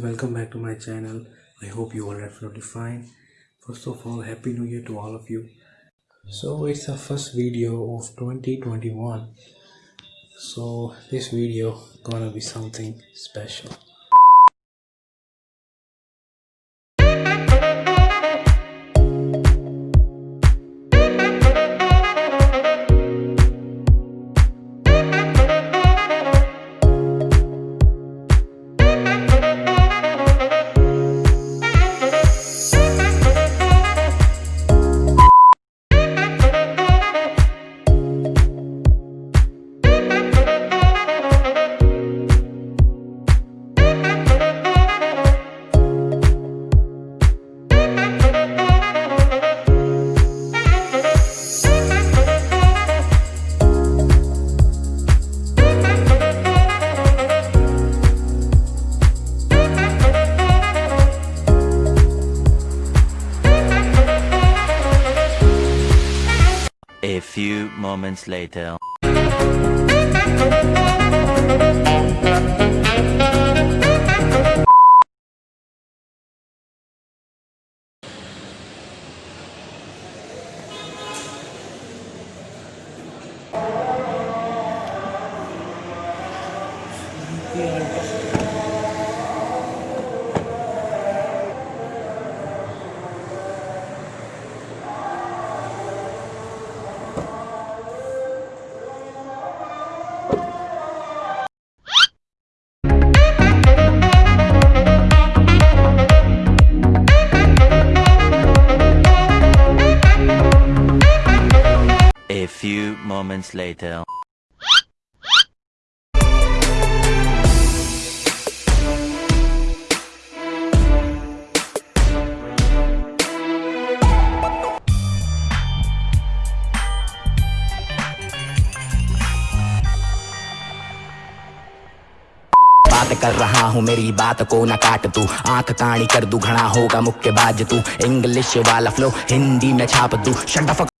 welcome back to my channel. I hope you all are absolutely fine. First of all happy new year to all of you. So it's the first video of 2021 so this video gonna be something special few moments later. A few moments later. कर रहा हूँ, मेरी बात को न काट तू। आँख काणी कर दू घना होगा मुक्के बाज तू। इंग्लिश वाला फ्लो हिंदी में छाप दू। शट